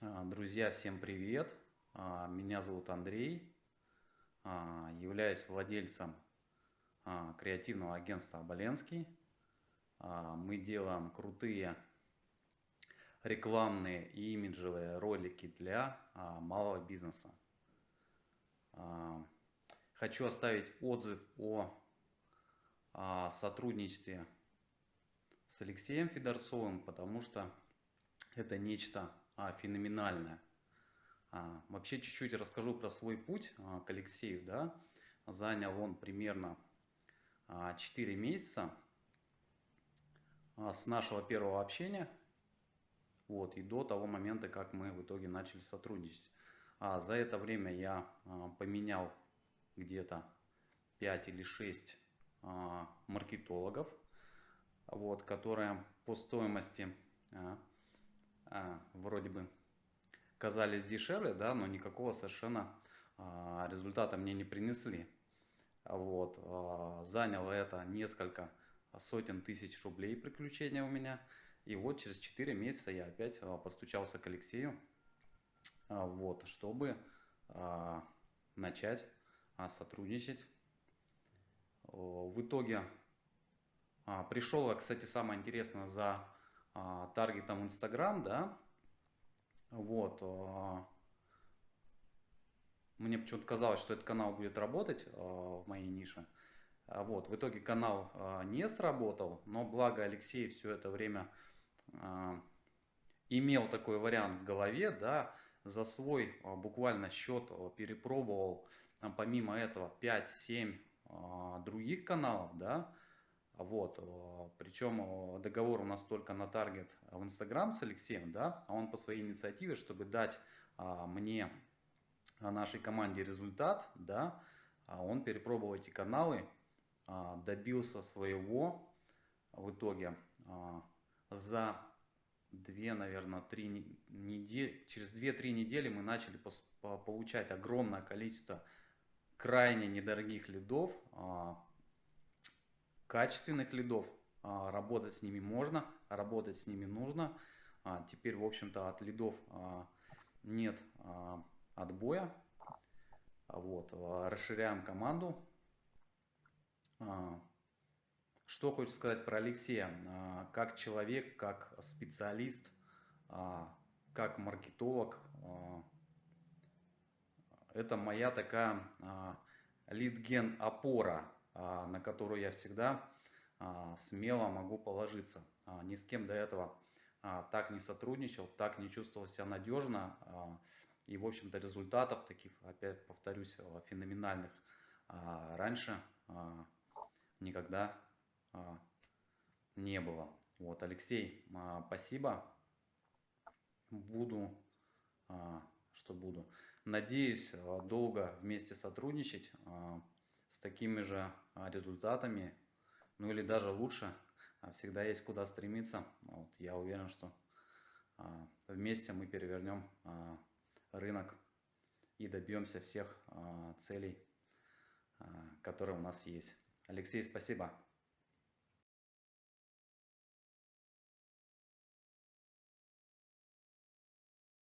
А, Друзья, всем привет! А, Меня зовут Андрей, А, являюсь владельцем креативного агентства «Оболенский». Мы делаем крутые рекламные и имиджевые ролики для малого бизнеса. Хочу оставить отзыв о сотрудничестве с Алексеем Федорцовым, потому что это нечто а, феноменальное. А, вообще чуть-чуть расскажу про свой путь а, к Алексею. Да? Занял он примерно а, 4 месяца а, с нашего первого общения вот, и до того момента, как мы в итоге начали сотрудничать. А, за это время я а, поменял где-то 5 или 6 а, маркетологов, вот, которые по стоимости а, а, вроде бы казались дешевле, да, но никакого совершенно а, результата мне не принесли. Вот, а, заняло это несколько сотен тысяч рублей приключения у меня. И вот через 4 месяца я опять постучался к Алексею, вот, чтобы начать сотрудничать. В итоге пришел, кстати, самое интересное, за таргетом Инстаграм, да, вот, а, мне почему-то казалось, что этот канал будет работать а, в моей нише, А вот, в итоге канал а, не сработал, но благо Алексей все это время а, имел такой вариант в голове, да, за свой а, буквально счет а, перепробовал а, помимо этого 5-7 а, других каналов, да, вот, э, причем э, договор у нас только на таргет в Инстаграм с Алексеем, да, а он по своей инициативе, чтобы дать а, мне, а, нашей команде результат, да, а он перепробовал эти каналы, добился своего в итоге за две, наверное, три недели, через 2-3 недели мы начали получать огромное количество крайне недорогих лидов, качественных лидов. А, Работать с ними можно, работать с ними нужно. А, Теперь, в общем-то, от лидов а, нет отбоя. Вот, расширяем команду. Что хочется сказать про Алексея? Как человек, как специалист, как маркетолог, это моя такая а, лид-ген опора, а, на которую я всегда а, смело могу положиться. А, Ни с кем до этого а, так не сотрудничал, так не чувствовал себя надежно. а, И, в общем-то, результатов таких, опять повторюсь, а, феноменальных а, раньше а, никогда а, не было. Вот, Алексей, а, спасибо. Буду, а, что буду. Надеюсь а, долго вместе сотрудничать а, с такими же а, результатами, ну или даже лучше. А, Всегда есть куда стремиться. Вот, я уверен, что а, вместе мы перевернем рынок и добьемся всех целей, которые у нас есть. Алексей, спасибо.